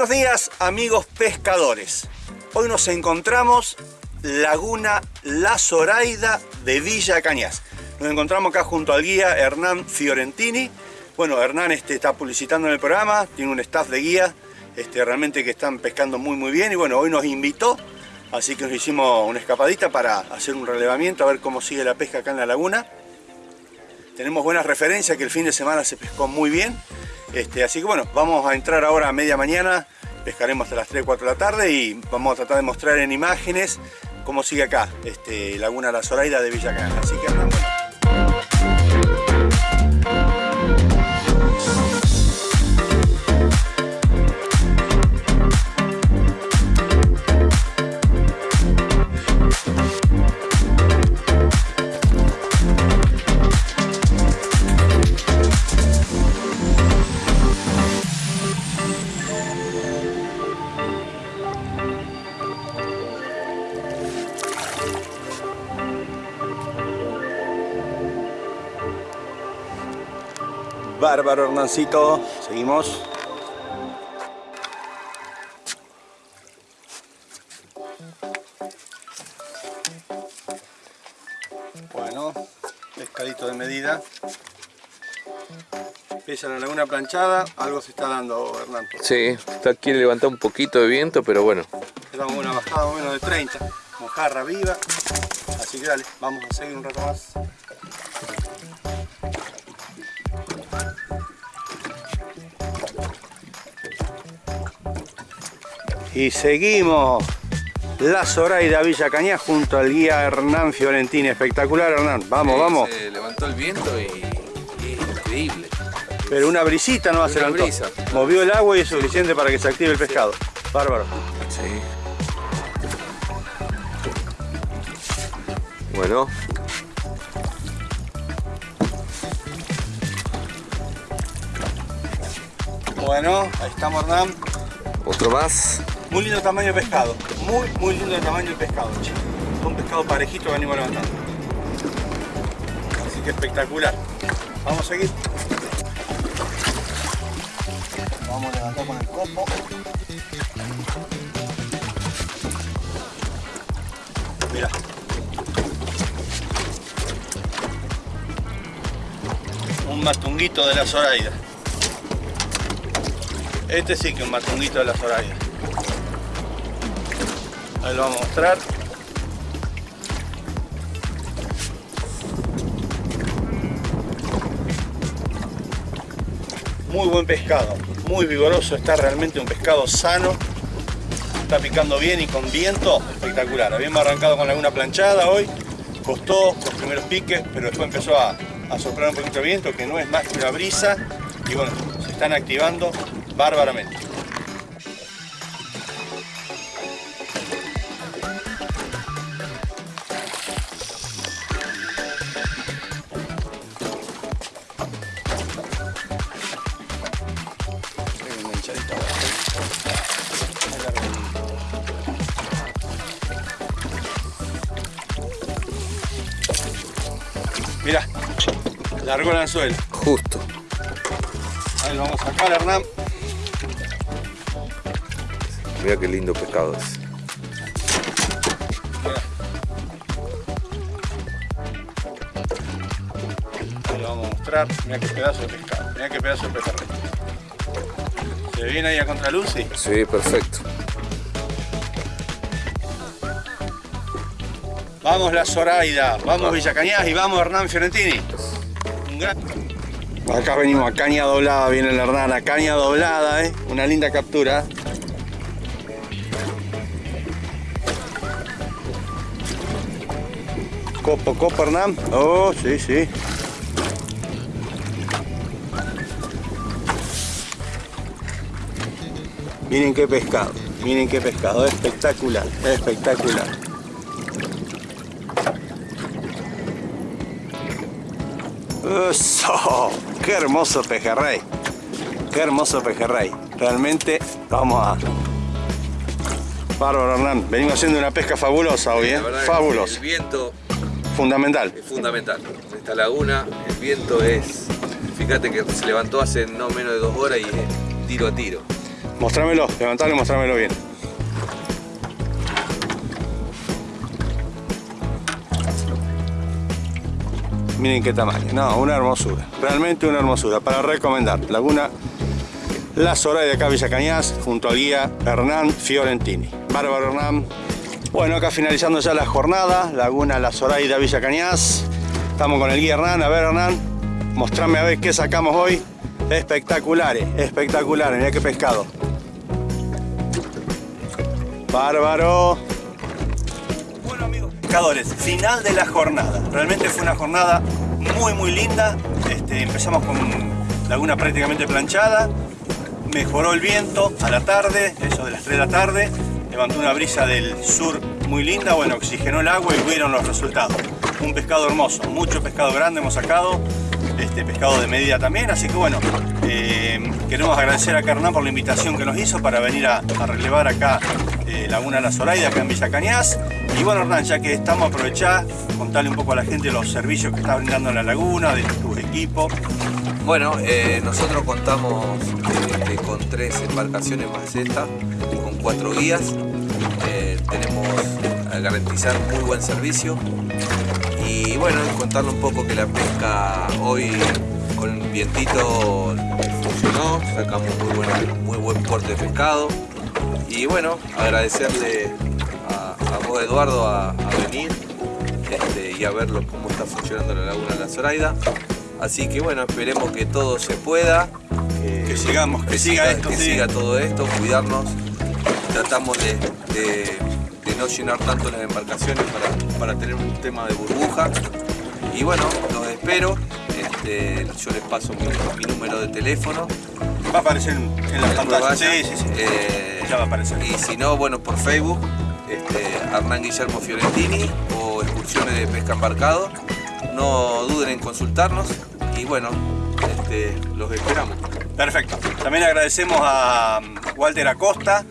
Buenos días amigos pescadores. Hoy nos encontramos Laguna La Zoraida de Villa Cañas. Nos encontramos acá junto al guía Hernán Fiorentini. Bueno, Hernán este, está publicitando en el programa, tiene un staff de guía este, realmente que están pescando muy muy bien y bueno, hoy nos invitó, así que nos hicimos una escapadita para hacer un relevamiento, a ver cómo sigue la pesca acá en la laguna. Tenemos buenas referencias que el fin de semana se pescó muy bien este, así que bueno, vamos a entrar ahora a media mañana, pescaremos hasta las 3, 4 de la tarde y vamos a tratar de mostrar en imágenes cómo sigue acá, este, Laguna La Zoraida de Villa Canal. Así que andamos. Bárbaro Hernancito, seguimos. Bueno, pescadito de medida. Pesa la laguna planchada, algo se está dando Hernán. Sí, está, quiere levantar un poquito de viento, pero bueno. Estamos una bajada menos de 30, mojarra viva. Así que dale, vamos a seguir un rato más. Y seguimos la Zoraida Villa Cañas junto al guía Hernán Fiorentini. Espectacular Hernán, vamos, Sí, vamos. Se levantó el viento y, y es increíble. Pero una brisita no va a ser Una brisa. Movió el agua y es suficiente para que se active el pescado. Bárbaro. Sí. Bueno, Bueno, ahí estamos Hernán. otro más. Muy lindo tamaño de pescado. Muy, muy lindo el tamaño del pescado, che. Un pescado parejito que venimos levantando. Así que espectacular. Vamos a seguir. Vamos a levantar con el copo. Mira. Un matunguito de la Zoraida. Este sí que es un matunguito de la Zoraida. Ahí lo vamos a mostrar. Muy buen pescado, muy vigoroso, está realmente un pescado sano. Está picando bien y con viento, espectacular. Habíamos arrancado con alguna planchada hoy, costó los primeros piques, pero después empezó a, a soplar un poquito de viento, que no es más que una brisa. Y bueno, se están activando bárbaramente. Largó el anzuelo. Justo. Ahí lo vamos a sacar, Hernán. Mira qué lindo pescado es. Mirá. Ahí lo vamos a mostrar. Mirá qué pedazo de pescado. Mirá qué pedazo de pejerrey. ¿Se viene ahí a contraluz? Sí. Sí, perfecto. Vamos la Zoraida, vamos Villa Cañas y vamos Hernán Fiorentini. Acá venimos a caña doblada, viene el Hernán, a caña doblada, ¿eh? una linda captura. Copo, copo Hernán. Oh, sí, sí. Miren qué pescado, miren qué pescado, espectacular, espectacular. ¡Eso! ¡Qué hermoso pejerrey! ¡Qué hermoso pejerrey! Realmente, vamos a... Bárbaro Hernán, venimos haciendo una pesca fabulosa hoy, ¿eh? Fabulosa. El viento Fundamental. es fundamental. En esta laguna el viento es... Fíjate que se levantó hace no menos de dos horas y es tiro a tiro. Mostrámelo, levantalo y mostrámelo bien. Miren qué tamaño, no, una hermosura, realmente una hermosura, para recomendar, Laguna La Zoraida de acá Villa Cañas, junto al guía Hernán Fiorentini. Bárbaro Hernán. Bueno, acá finalizando ya la jornada, Laguna La Zoraida Villa Cañas. Estamos con el guía Hernán, a ver Hernán, mostrame a ver qué sacamos hoy. Espectaculares, espectaculares, mira qué pescado. Bárbaro. Pescadores, final de la jornada. Realmente fue una jornada muy muy linda. Este, empezamos con laguna prácticamente planchada. Mejoró el viento a la tarde, eso de las 3 de la tarde. Levantó una brisa del sur muy linda. Bueno, oxigenó el agua y vieron los resultados. Un pescado hermoso, mucho pescado grande hemos sacado. Este, pescado de medida también, así que bueno, eh, queremos agradecer a Hernán por la invitación que nos hizo para venir a, relevar acá eh, Laguna La Zoraida, acá en Villa Cañas. Y bueno Hernán, ya que estamos, aprovechar, contarle un poco a la gente los servicios que está brindando la laguna, de tus equipos. Bueno, eh, nosotros contamos este, con tres embarcaciones más esta, con cuatro guías. Eh, tenemos a garantizar muy buen servicio. Y bueno, contarle un poco que la pesca hoy con el vientito funcionó, sacamos muy, buena- muy buen porte de pescado. Y bueno, agradecerle a, a vos Eduardo a, venir este, y a ver lo- cómo está funcionando la laguna de la Zoraida. Así que bueno, esperemos que todo se pueda, Que sigamos, que siga esto, que sí. siga todo esto, cuidarnos. Tratamos de, de- de no llenar tanto las embarcaciones para, para tener un tema de burbuja. Y bueno, los espero. Este, yo les paso mi, mi número de teléfono. Va a aparecer en, en la Después pantalla. Sí, sí, sí. Eh, Ya va a aparecer. Y si no, bueno, por Facebook, este, Hernán Guillermo Fiorentini o excursiones de pesca embarcado. No duden en consultarnos bueno, este, los esperamos. Perfecto. También agradecemos a um, Walter Acosta,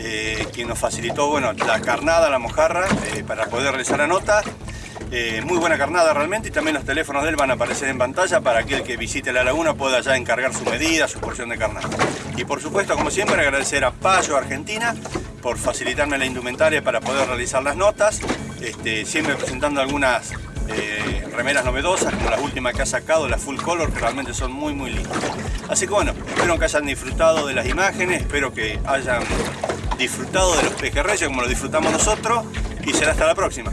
eh, quien nos facilitó bueno, la carnada, la mojarra, eh, para poder realizar la nota. Eh, muy buena carnada realmente y también los teléfonos de él van a aparecer en pantalla para aquel que visite la laguna pueda ya encargar su medida, su porción de carnada. Y por supuesto, como siempre, agradecer a Payo Argentina por facilitarme la indumentaria para poder realizar las notas, este, siempre presentando algunas remeras novedosas como las últimas que ha sacado, las full color, que realmente son muy muy lindas. Así que bueno, espero que hayan disfrutado de las imágenes, espero que hayan disfrutado de los pejerreyes como lo disfrutamos nosotros y será hasta la próxima.